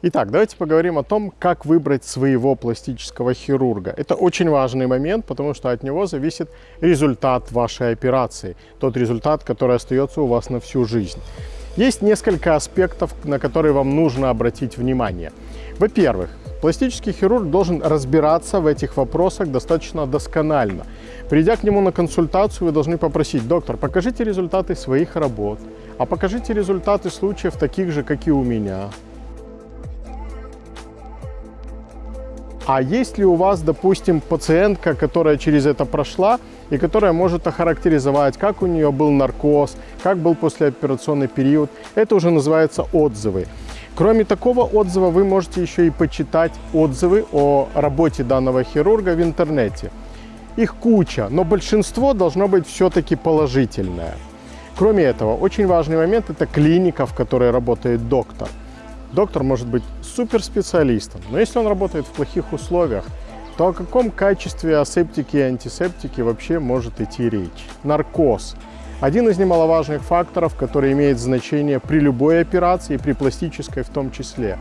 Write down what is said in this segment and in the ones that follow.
Итак, давайте поговорим о том, как выбрать своего пластического хирурга. Это очень важный момент, потому что от него зависит результат вашей операции, тот результат, который остается у вас на всю жизнь. Есть несколько аспектов, на которые вам нужно обратить внимание. Во-первых, пластический хирург должен разбираться в этих вопросах достаточно досконально. Придя к нему на консультацию, вы должны попросить, доктор, покажите результаты своих работ, а покажите результаты случаев таких же, как и у меня, А есть ли у вас, допустим, пациентка, которая через это прошла и которая может охарактеризовать, как у нее был наркоз, как был послеоперационный период. Это уже называется отзывы. Кроме такого отзыва вы можете еще и почитать отзывы о работе данного хирурга в интернете. Их куча, но большинство должно быть все-таки положительное. Кроме этого, очень важный момент – это клиника, в которой работает доктор. Доктор может быть суперспециалистом, но если он работает в плохих условиях, то о каком качестве асептики и антисептики вообще может идти речь? Наркоз. Один из немаловажных факторов, который имеет значение при любой операции, при пластической в том числе.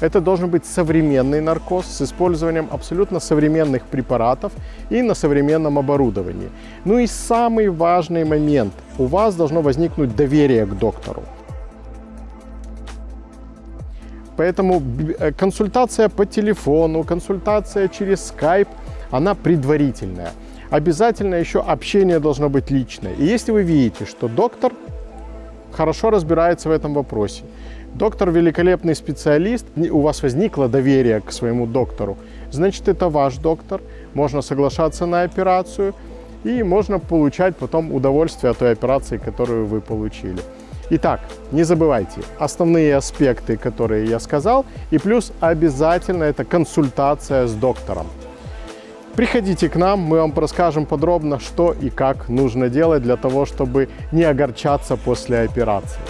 Это должен быть современный наркоз с использованием абсолютно современных препаратов и на современном оборудовании. Ну и самый важный момент. У вас должно возникнуть доверие к доктору. Поэтому э, консультация по телефону, консультация через Skype, она предварительная. Обязательно еще общение должно быть личное. И если вы видите, что доктор хорошо разбирается в этом вопросе, доктор великолепный специалист, у вас возникло доверие к своему доктору, значит это ваш доктор, можно соглашаться на операцию и можно получать потом удовольствие от той операции, которую вы получили. Итак, не забывайте основные аспекты, которые я сказал, и плюс обязательно это консультация с доктором. Приходите к нам, мы вам расскажем подробно, что и как нужно делать для того, чтобы не огорчаться после операции.